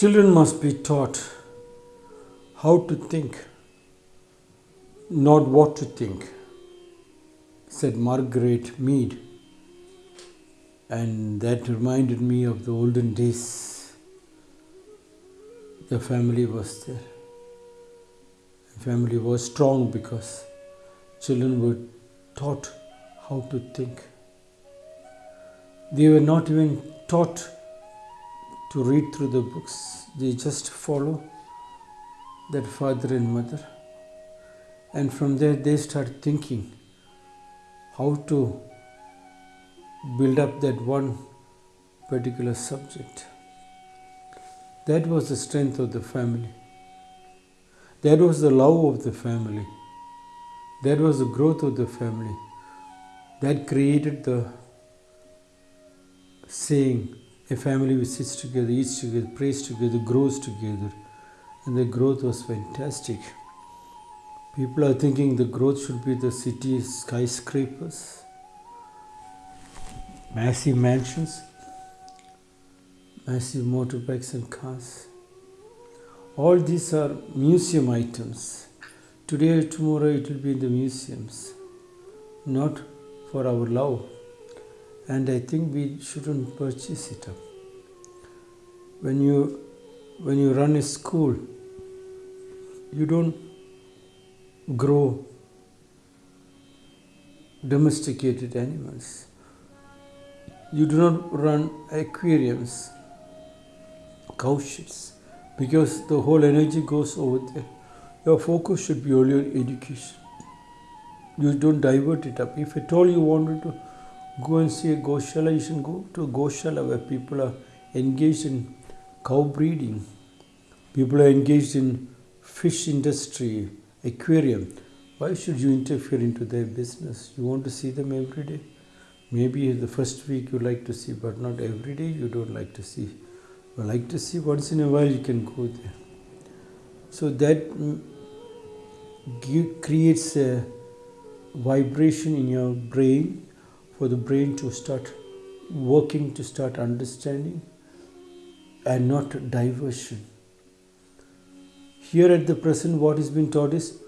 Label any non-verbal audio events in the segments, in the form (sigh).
Children must be taught how to think, not what to think, said Margaret Mead. And that reminded me of the olden days. The family was there. The family was strong because children were taught how to think. They were not even taught to read through the books, they just follow that father and mother. And from there, they start thinking how to build up that one particular subject. That was the strength of the family. That was the love of the family. That was the growth of the family. That created the saying a family which sits together, eats together, prays together, grows together. And the growth was fantastic. People are thinking the growth should be the city skyscrapers, massive mansions, massive motorbikes and cars. All these are museum items. Today or tomorrow it will be in the museums, not for our love and I think we shouldn't purchase it up. When you when you run a school, you don't grow domesticated animals. You do not run aquariums, cow sheds, because the whole energy goes over there. Your focus should be on education. You don't divert it up. If at all you wanted to go and see a Goshala, you should go to a Goshala where people are engaged in cow breeding. People are engaged in fish industry, aquarium. Why should you interfere into their business? You want to see them every day. Maybe the first week you like to see, but not every day you don't like to see. You like to see once in a while you can go there. So that mm, creates a vibration in your brain for the brain to start working, to start understanding, and not diversion. Here at the present, what is being taught is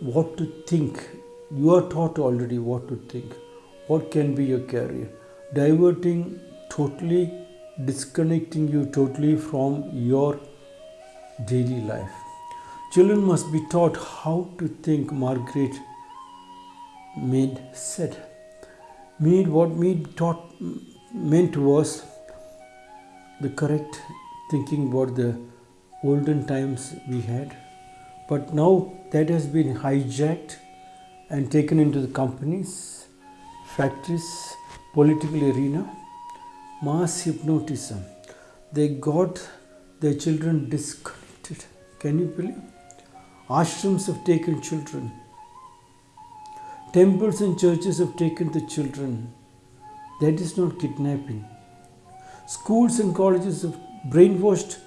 what to think. You are taught already what to think. What can be your career? Diverting totally, disconnecting you totally from your daily life. Children must be taught how to think, Margaret Mead said. Mead, what Mead taught meant was the correct thinking about the olden times we had. But now that has been hijacked and taken into the companies, factories, political arena. Mass hypnotism. They got their children disconnected. Can you believe? Ashrams have taken children Temples and churches have taken the children. That is not kidnapping. Schools and colleges have brainwashed,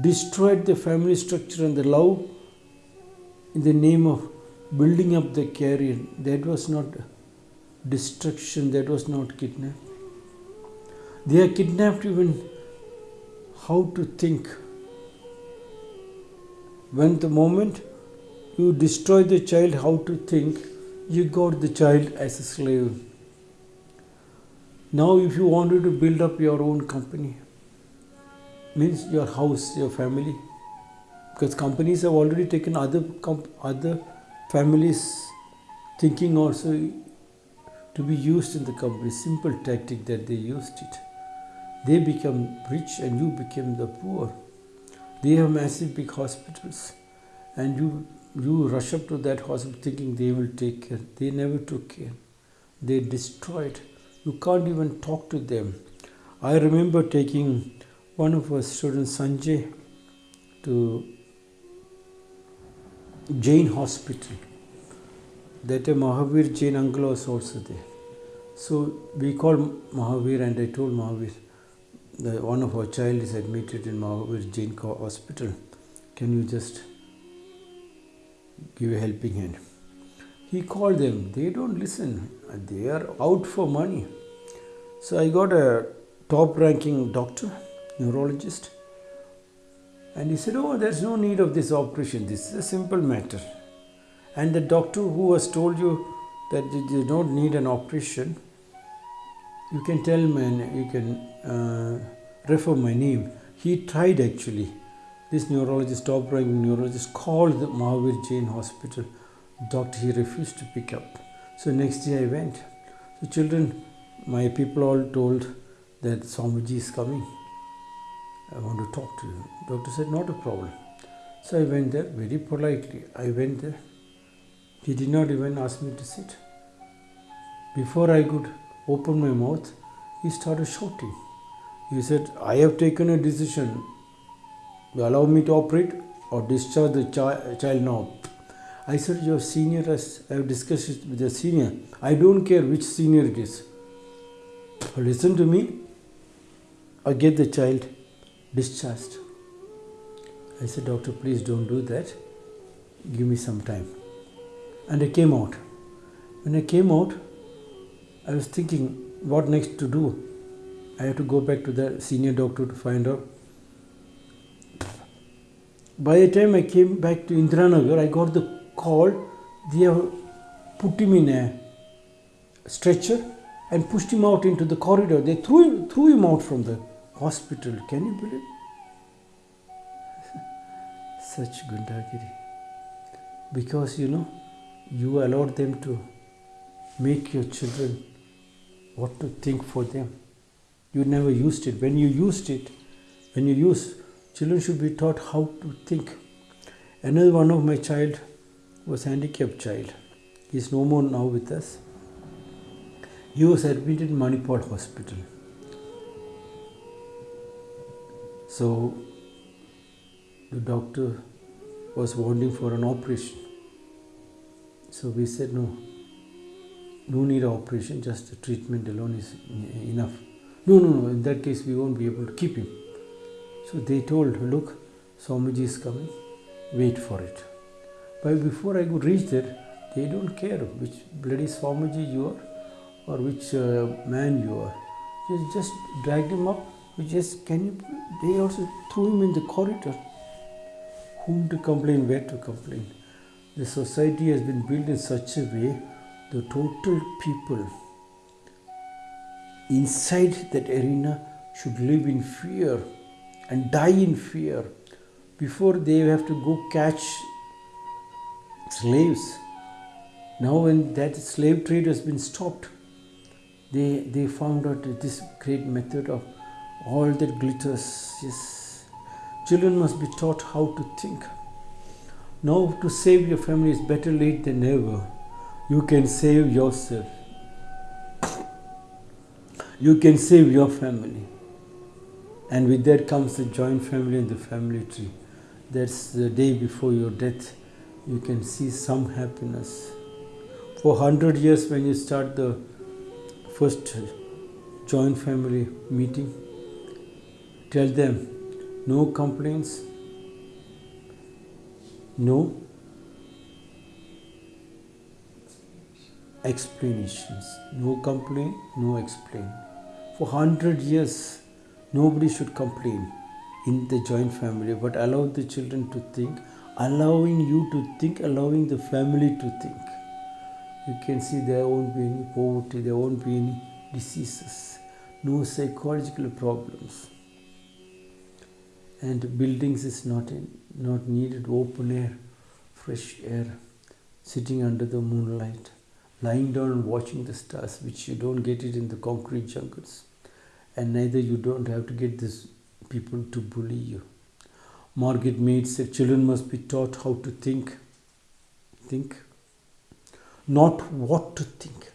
destroyed the family structure and the love in the name of building up the career. That was not destruction, that was not kidnapping. They are kidnapped even how to think. When the moment you destroy the child, how to think, you got the child as a slave. Now, if you wanted to build up your own company, means your house, your family, because companies have already taken other other families thinking also to be used in the company. Simple tactic that they used it. They become rich and you became the poor. They have massive big hospitals, and you you rush up to that hospital thinking they will take care. They never took care. They destroyed. You can't even talk to them. I remember taking one of our students, Sanjay, to Jain Hospital. That a Mahavir Jain uncle was also there. So we called Mahavir and I told Mahavir, one of our child is admitted in Mahavir Jain Hospital. Can you just give a helping hand. He called them, they don't listen, they are out for money. So I got a top ranking doctor, neurologist, And he said, Oh, there's no need of this operation. This is a simple matter. And the doctor who has told you that you don't need an operation, you can tell me, you can uh, refer my name. He tried actually. This neurologist, top ranking neurologist, called the Mahavir Jain Hospital. Doctor, he refused to pick up. So next day I went. So children, my people all told that Swamiji is coming. I want to talk to you. Doctor said, not a problem. So I went there very politely. I went there. He did not even ask me to sit. Before I could open my mouth, he started shouting. He said, I have taken a decision. You allow me to operate or discharge the chi- child now. I said, Your senior has, I have discussed it with the senior. I don't care which senior it is. Listen to me or get the child discharged. I said, Doctor, please don't do that. Give me some time. And I came out. When I came out, I was thinking what next to do. I had to go back to the senior doctor to find out. By the time I came back to Indiranagar, I got the call. They have put him in a stretcher and pushed him out into the corridor. They threw him, threw him out from the hospital. Can you believe? (laughs) Such gundagiri. Because you know, you allowed them to make your children what to think for them. You never used it. When you used it, when you use, children should be taught how to think. Another one of my child was handicapped child. He is no more now with us. He was admitted in Manipal hospital. So the doctor was wanting for an operation. So we said no, no need operation, just the treatment alone is enough. No, no, no, in that case we won't be able to keep him. So they told, look, Swamiji is coming, wait for it. But before I could reach there, they don't care which bloody Swamiji you are or which uh, man you are. Just, just dragged him up. We just can you? They also threw him in the corridor. Whom to complain? Where to complain? The society has been built in such a way the total people inside that arena should live in fear and die in fear before they have to go catch slaves. Now, when that slave trade has been stopped, they, they found out this great method of all that glitters. Yes, children must be taught how to think. Now, to save your family is better late than never. You can save yourself. You can save your family. And with that comes the joint family and the family tree. That's the day before your death. You can see some happiness. For 100 years, when you start the first joint family meeting, tell them no complaints, no explanations. No complaint, no explain. For 100 years, nobody should complain in the joint family, but allow the children to think, allowing you to think, allowing the family to think. You can see there won't be any poverty, there won't be any diseases, no psychological problems. And buildings is not in, not needed, open air, fresh air, sitting under the moonlight lying down and watching the stars, which you don't get it in the concrete jungles. And neither you don't have to get these people to bully you. Margaret Mead said children must be taught how to think. Think. Not what to think.